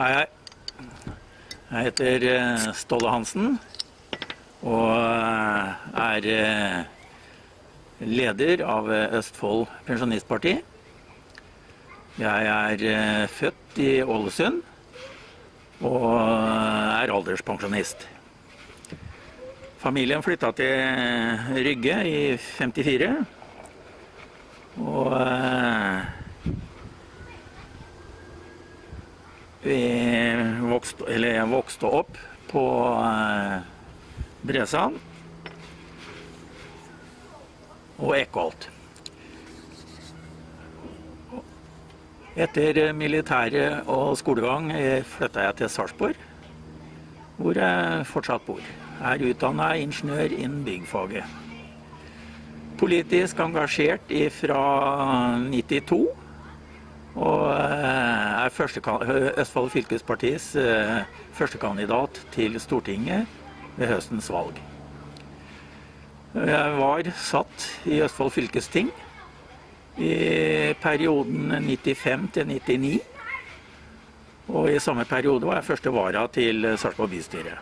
Hei, hei. Jeg heter eh, Ståle Hansen og eh, er eh, leder av Østfold Pensjonistparti. Jeg er født i Ålesund og er alderspensjonist. Familien flytta til Rygge i 54. Og eh, vi vokste, eller jeg vokste opp på eh, Bresand og Eckholt. Etter militæret og skolegang flytta jeg til Sarpsborg, hvor jeg fortsatt bor. Jeg er utdanna ingeniør innen byggfaget. Politisk engasjert fra 92. Og eh, er første, Østfold fylkespartis eh, førstekandidat til Stortinget ved høstens valg. Jeg var satt i Østfold fylkesting i perioden 95 til 99. Og i samme periode var jeg første vara til Sarpsborg bystyre.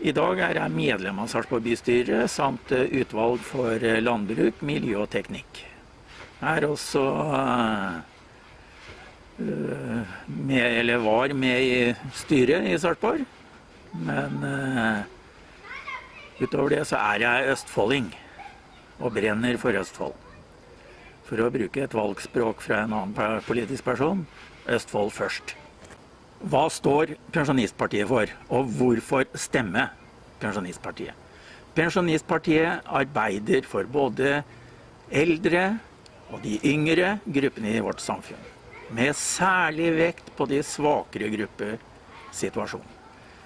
I dag er jeg medlem av Sarpsborg bystyre samt eh, utvalg for eh, landbruk, miljø og teknikk. Jeg er også eh, med, eller var med i styret i Sarpsborg. Men uh, utover det så er jeg østfolding og brenner for Østfold. For å bruke et valgspråk fra en annen politisk person Østfold først. Hva står Pensjonistpartiet for, og hvorfor stemme Pensjonistpartiet? Pensjonistpartiet arbeider for både eldre og de yngre gruppene i vårt samfunn. Med særlig vekt på de svakere grupper situasjonen.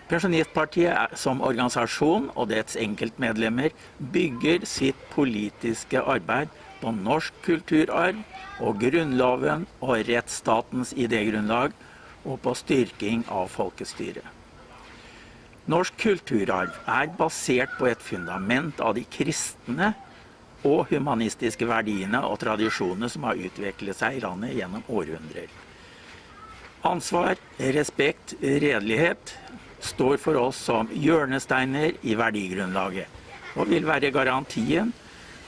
Pensjonistpartiet som organisasjon og dets enkeltmedlemmer bygger sitt politiske arbeid på norsk kulturarv og Grunnloven og rettsstatens idégrunnlag, og på styrking av folkestyret. Norsk kulturarv er basert på et fundament av de kristne og humanistiske verdiene og tradisjonene som har utviklet seg i landet gjennom århundrer. Ansvar, respekt, redelighet står for oss som hjørnesteiner i verdigrunnlaget, og vil være garantien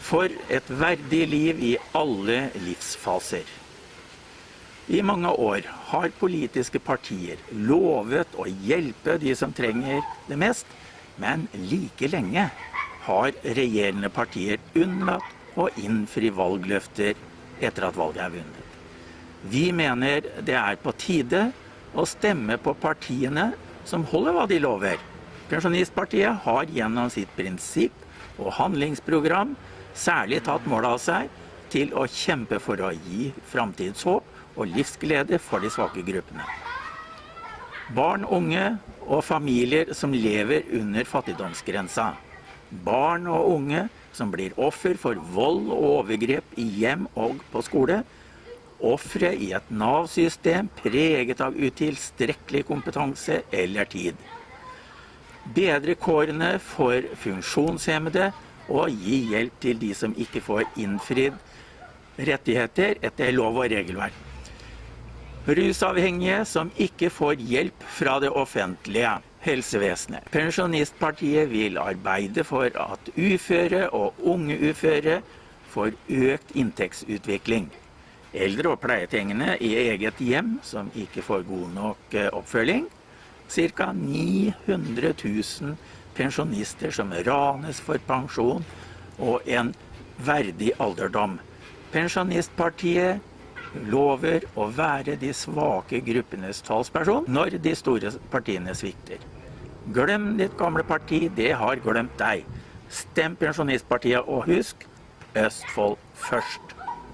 for et verdig liv i alle livsfaser. I mange år har politiske partier lovet å hjelpe de som trenger det mest, men like lenge har regjerende partier unnlatt å innfri valgløfter etter at valget er vunnet. Vi mener det er på tide å stemme på partiene som holder hva de lover. Pensjonistpartiet har gjennom sitt prinsipp og handlingsprogram særlig tatt mål av seg til å kjempe for å gi framtidshåp og livsglede for de svake gruppene. Barn, unge og familier som lever under fattigdomsgrensa. Barn og unge som blir offer for vold og overgrep i hjem og på skole. Ofre i et Nav-system preget av utilstrekkelig kompetanse eller tid. Bedre kårene for funksjonshemmede og gi hjelp til de som ikke får innfridd rettigheter etter lov og regelverk. Rusavhengige som ikke får hjelp fra det offentlige helsevesenet. Pensjonistpartiet vil arbeide for at uføre og unge uføre får økt inntektsutvikling. Eldre og pleietrengende i eget hjem som ikke får god nok eh, oppfølging. Ca. 900 000 pensjonister som ranes for pensjon og en verdig alderdom. Pensjonistpartiet lover å være de svake gruppenes talsperson når de store partiene svikter. Glem ditt gamle parti, det har glemt deg. Stem Pensjonistpartiet, og husk Østfold først.